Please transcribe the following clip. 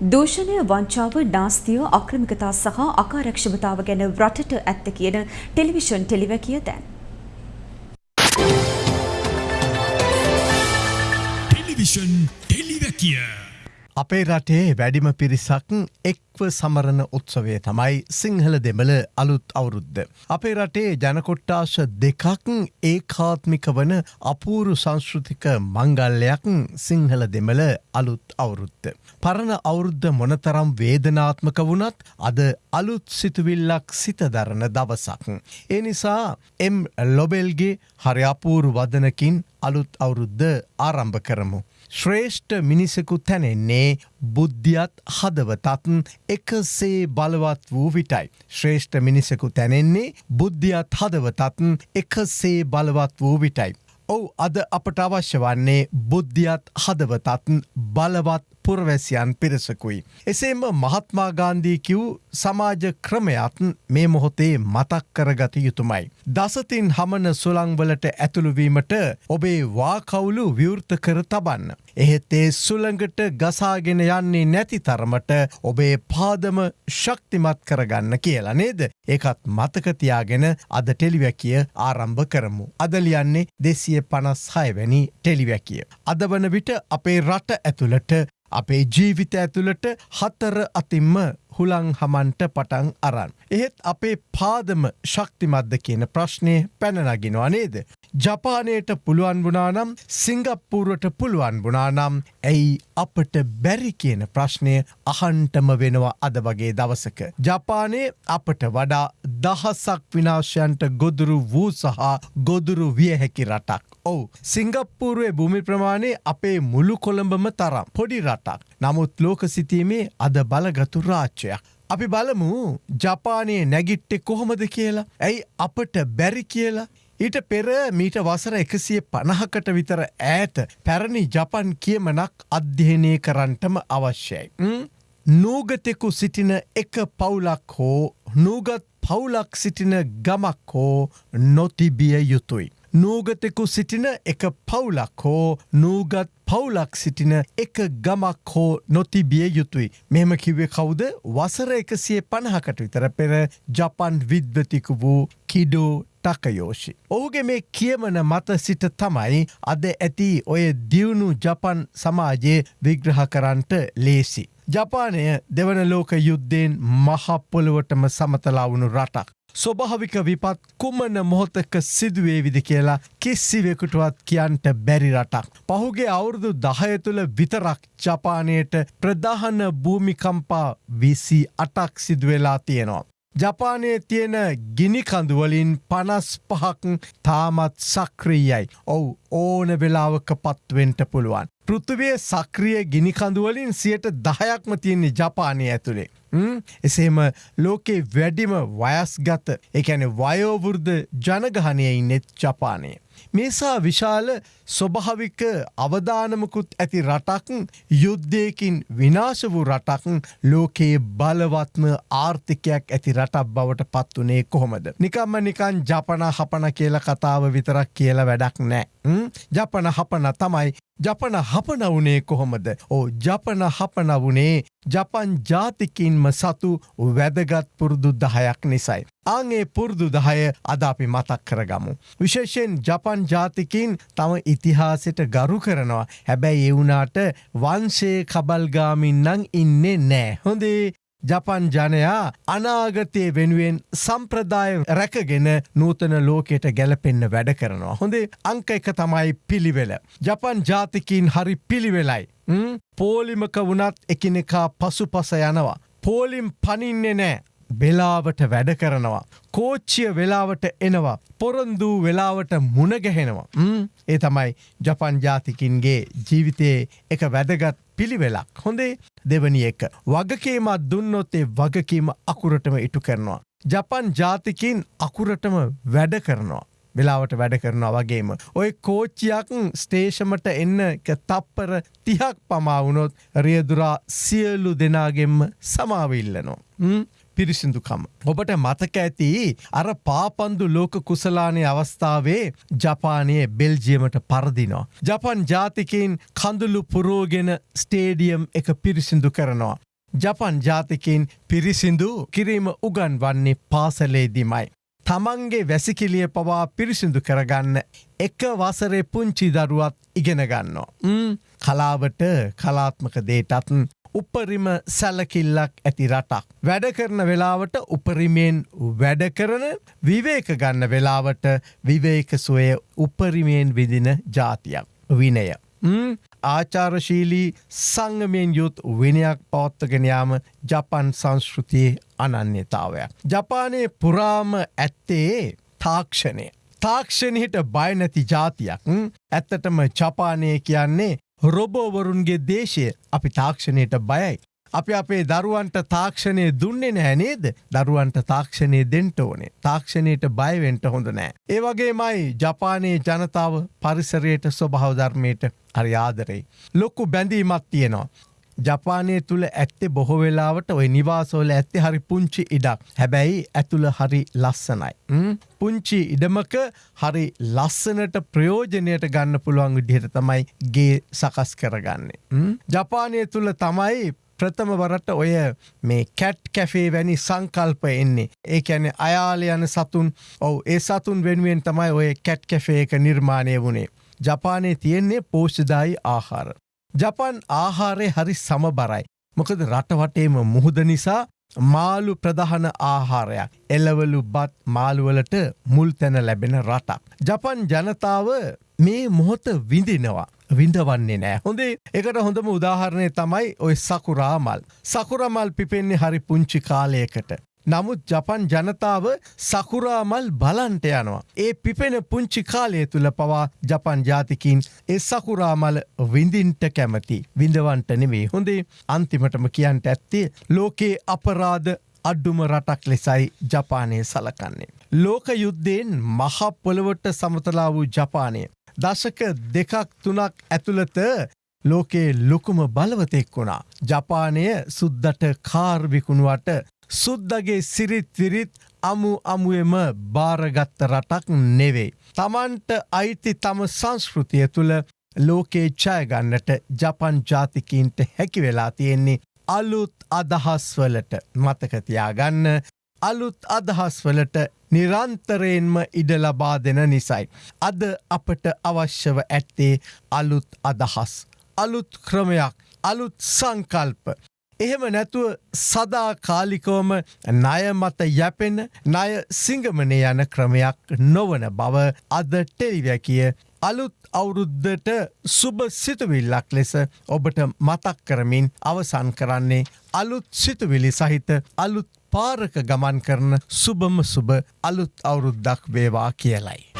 දූෂණය වංචාව නාස්තිය අක්‍රමිකතා සහ අකාරක්ෂමතාව ගැන රටට ඇත්ත කියන ටෙලිවිෂන් ටෙලිවැකිය දැන්. ටෙලිවිෂන් ටෙලිවැකිය අපේ රටේ වැඩිම පිරිසක් එක්ව සමරණ උත්සවය තමයි සිංහල දෙමළ අලුත් අවුරුද්ධ. අපේ රටේ ජනකොට්ටාශ දෙකක් ඒකාත්මික වන අපූරු සංස්ෘතික මංගල්ලයක් සිංහල දෙමළ අලුත් අවුරුද්ධ. පරණ අවුරුද්ධ මොනතරම් වේදනාත්මක වුණත් අද අලුත් සිතුවිල්ලක් සිත දරන දවසක්. ඒ නිසා එම් ලොබෙල්ගේ හරිඅපූරු වදනකින් අලුත් අවුරුද්ධ ආරම්භ කරමු. ශ්‍රේෂ්ඨ මිනිසකු තැනෙන්නේ බුද්ධියත් හදවතත් එකසේ බලවත් වූ විටයි. ශ්‍රේෂ්ඨ මිනිසකු තැනෙන්නේ බුද්ධියත් හදවතත් එකසේ බලවත් වූ විටයි. ඔවු අද අපට අවශ්‍ය වන්නේ බුද්ධියත් හදවතත් බලවත් පුරවැසියන් පිරිසකුයි. එසේම මහත්මාගාන්දී කිව් සමාජ ක්‍රමයත් මේ මොහොතේ මතක් කරගත යුතුමයි. දසතින් හමන සුළංවලට ඇතුළුවීමට ඔබේ වාකවුලු විවෘත කර තබන්න. එහෙත් ඒ සුළඟට ගසාගෙන යන්නේ නැති තරමට ඔබේ පාදම ශක්තිමත් කරගන්න කියලා නේද. ඒකත් මතකතියාගෙන අද ටෙලිවැකිය ආරම්භ කරමු. අදලියන්නේ දෙසිය පනස් හයවැනි ටෙලිවැකිය. අද වන විට අපේ රට ඇතුළට අපේ ජීවිත ඇතුළට හතර අතිම්ම හුළං හමන්ට පටන් අරන්. එහෙත් අපේ පාදම ශක්තිමද්ද කියන ප්‍රශ්නය පැනනගෙනවා නේද. ජපානයට පුළුවන් වුණානම් සිංගප්පූරුවට පුළුවන් වුණානම් ඇයි අපට බැරි කියන ප්‍රශ්නය අහන්ටම වෙනවා අද වගේ දවසක. ජපානය අපට වඩා දහසක් විනාශයන්ට ගොදුරු වූ සහ ගොදුරු විය හැකි රටක්. ඔවු සිංගප්පූරුවේ භූමි ප්‍රමාණය අපේ මුළු කොළඹම තරම් පොඩි රටක්. නමුත් ලෝක සිතීමේ අද බලගතු රාච්චයක්. අපි බලමු ජපානයේ නැගිට්ටෙ කොහොමද කියලා. ඇයි අපට බැරි කියලා. ඊට පෙර මීට වසර එකසිය පණහකට විතර ඈත පැරණි ජපන් කියමනක් අධ්‍යයනය කරන්ටම අවශ්‍යයි. නූගතෙකු සිටින එක පවුලක් හෝ නූගත් පවුලක් සිටින ගමක් හෝ නොතිබිය යුතුයි. නූගතෙකු සිටින එක පවුලක් හෝ නූගත් පවුලක් සිටින එක ගමක් හෝ නොතිබිය යුතුයි. මෙම කිවේ කවුද වසර එකසිය පණහකට විතර පෙර ජපන් විද්වතිකු වූ කිඩෝ ටකයෝෂි. ඔහුගේ මේ කියමන මත සිට තමයි අද ඇති ඔය දියුණු ජපන් සමාජයේ විග්‍රහ කරන්ට ලේසි. ජපානය දෙවන ලෝක යුද්ධයෙන් මහපොළොවටම සමතලාවුණු රටක්. ස්වභාවික විපත් කුමන මොහොතක සිදුවේ විදි කියලා කිස්සිවෙකුටුවත් කියන්ට බැරි රටක්. පහුගේ අවුරුදු දහය තුළ විතරක් ජපානයට ප්‍රධාන භූමිකම්පා විසි අටක් සිදුවෙලා තියෙනවා. ජපානයේ තියෙන ගිනිකඳුවලින් පනස් පහක් තාමත් සක්‍රීයයි. ඔවු ඕන වෙලාවක පත්වෙන්ට පුළුවන්. පෘතුවය සක්‍රිය ගිනිකඳුවලින් සියට දහයක්ම තියෙන්නේ ජපානය ඇතුළේ. එසේම ලෝකේ වැඩිම වයස්ගත එකැන වයෝවෘර්ධ ජනගහනයයි නෙත් ජපානය. මේසා විශාල ස්වභාවික අවධානමකුත් ඇති රටක් යුද්ධයකින් විනාශ වූ රටක් ලෝකයේ බලවත්ම ආර්ථිකයක් ඇති රටක් බවට පත් වනේ කොහොමද. නිකම්ම නිකන් ජපන හපන කියල කතාව විතරක් කියල වැඩක් නෑ. ජපන හපන තමයි ජපන හපන වනේ කොහොමද. ඕ ජපන හපන වනේ ජපන් ජාතිකින්ම සතු වැදගත් පුරුදු දහයක් නිසයි. ආගේ පුරුදු දහය අද අපි මතක් කරගමු. විශේෂයෙන් ජපන් ජාතිකින් තම ඉතිහාසට ගරු කරනවා හැබැයි එවුනාට වංශය කබල්ගාමින්නං ඉන්නේ නෑ. හොඳේ ජපන් ජනයා අනාගතය වෙනුවෙන් සම්ප්‍රදාය රැකගෙන නූතන ලෝකයට ගැලපෙන්න්න වැඩ කරනවා. හොඳේ අංක එක තමයි පිළිවෙල. ජපන් ජාතිකින් හරි පිළිවෙලයි. පෝලිමක වුණත් එකිනෙකා පසු පස යනවා. පෝලිම් පනින්නේ නෑ. වෙලාවට වැඩ කරනවා. කෝච්චිය වෙලාවට එනවා. පොරොන්දූ වෙලාවට මුණගැහෙනවා. ඒ තමයි ජපන් ජාතිකින්ගේ ජීවිතයේ එක වැදගත් පිළිවෙලක්. හොඳේ දෙවනි එක. වගකීමත් දුන්නොත්තේ වගකීම අකුරටම ඉටු කරනවා. ජපන් ජාතිකින් අකුරටම වැඩ කරනවා. වෙලාවට වැඩ කරනවා වගේම. ඔය කෝච්චියක් ස්ටේෂමට එන්න තප්පර තිහක් පමාවුනොත් රියදුරා සියලු දෙනාගෙන්ම සමාවිල්ලනවා. පිරිසිදුකම. ඔබට මතක ඇති අර පාපන්දු ලෝක කුසලානය අවස්ථාවේ ජපානයේ බෙල්ජියමට පරදිනවා. ජපන් ජාතිකයින් කඳුළු පුරෝගෙන ස්ටේඩියම් එක පිරිසිදු කරනවා. ජපන් ජාතිකින් පිරිසිදු කිරීම උගන් වන්නේ පාසලේදිමයි. තමන්ගේ වැසිකිලිය පවා පිරිසිදු කරගන්න එක වසරේ පුංචි දරුවත් ඉගෙනගන්නවා. කලාවට කලාත්මක දේටත් උපරිම සැලකිල්ලක් ඇති රටක්. වැඩ කරන වෙලාවට උපරිමයෙන් වැඩ කරන විවේක ගන්න වෙලාවට විවේක සොය උපරිමයෙන් විදින ජාතියක් විනය. ආචාරශීලී සංගමයෙන් යුත් විනයක් පවත්තගෙනයාම ජපන් සංස්කෘතියේ අනන්‍යතාවයක්. ජපානයේ පුරාම ඇත්තේ තාක්ෂණය. තාක්ෂණයට බයනැති ජාතියක් ඇත්තටම ජපානය කියන්නේ රොබෝවරුන්ගේ දේශය අපි තාක්ෂණයට බයයි. අපි අපේ දරුවන්ට තාක්ෂණය දුන්නේ නෑ නේද දරුවන්ට තාක්ෂණය දෙන්ට ඕනේ තාක්ෂණයට බයවෙන්ට හොඳ නෑ. ඒ වගේ මයි ජපානයේ ජනතාව පරිසරයට ස්වභාවධර්මයට හරි ආදරෙයි. ලොක්කු බැඳීමත් තියෙනවා. ජපානය තුළ ඇත්තේ බොහෝ වෙලාවට ඔය නිවාසෝල ඇත්තේ හරි පුංචි ඉඩක් හැබැයි ඇතුළ හරි ලස්සනයි. පුංචි ඉඩමක හරි ලස්සනට ප්‍රයෝජනයට ගන්න පුළුවන් විදිහට තමයි ගේ සකස් කරගන්නේ. ජපානය තුළ තමයි ප්‍රථම වරට ඔය මේ කැට් කැෆේ වැනි සංකල්ප එන්නේ. ඒ ඇන අයාල යන සතුන් ඔව ඒ සතුන් වෙනුවෙන් තමයි ඔය කැට් කැෆේ එක නිර්මාණය වුණේ. ජපානයේ තියෙන්නේ පෝෂ්ධදායි ආහාර. ජපන් ආහාරය හරි සමබරයි. මොකද රටවටේම මුහුද නිසා මාලු ප්‍රධාන ආහාරයක් එල්ලවලු බත් මාළුවලට මුල් තැන ලැබෙන රටක්. ජපන් ජනතාව මේ මොහොත විඳිනවා. විඳවන්නේ නෑ. හොඳේ එකට හොඳම උදාහරණය තමයි ඔය සකුරාමල්. සකුරමල් පිපෙන්නේ හරි පුංචි කාලයකට. නමුත් ජපන් ජනතාව සකුරාමල් බලන්ට යනවා. ඒ පිපෙන පුංචි කාලය තුළ පවා ජපන් ජාතිකින් ඒ සකුරාමල විඳින්ට කැමති. විඳවන්ට නෙවේ හොඳේ අන්තිමටම කියන්ට ඇත්තේ ලෝකයේ අපරාධ අඩ්ඩුම රටක් ලෙසයි ජපානය සලකන්නේ. ලෝක යුද්ධයෙන් මහපොළොවට සමතලා වූ ජපානය. දශක දෙකක් තුනක් ඇතුළත ලෝකයේ ලොකුම බලවතෙක් වුණා. ජපානය සුද්දට කාර්විකුණුවට සුද්දගේ සිරිත් විරිත් අමු අමුුවම භාරගත්ත රටක් නෙවෙයි. තමන්ට අයිති තම සංස්කෘතිය තුළ ලෝකේ ජයගන්නට ජපන් ජාතිකින්ට හැකි වෙලා තියෙන්නේ අලුත් අදහස්වලට මතකතියාගන්න අලුත් අදහස්වලට නිරන්තරයෙන්ම ඉඩ ලබා දෙන නිසයි. අද අපට අවශ්‍යව ඇත්තේ අලුත් අදහස්. අලුත් ක්‍රමයක් අලුත් සංකල්ප. එහෙම නැතුව සදා කාලිකෝම ණය මත යැපෙන ණය සිංගමනය යන ක්‍රමයක් නොවන බව අද ටෙලිවැකිය අලුත් අවුරුද්ධට සුභ සිතුවිල්ලක් ලෙස ඔබට මතක් කරමින් අවසන් කරන්නේ අලුත් සිතුවිලි සහිත අලුත් පාරක ගමන් කරන සුබම සුබ අලුත් අවුරුද්දක් වේවා කියලයි.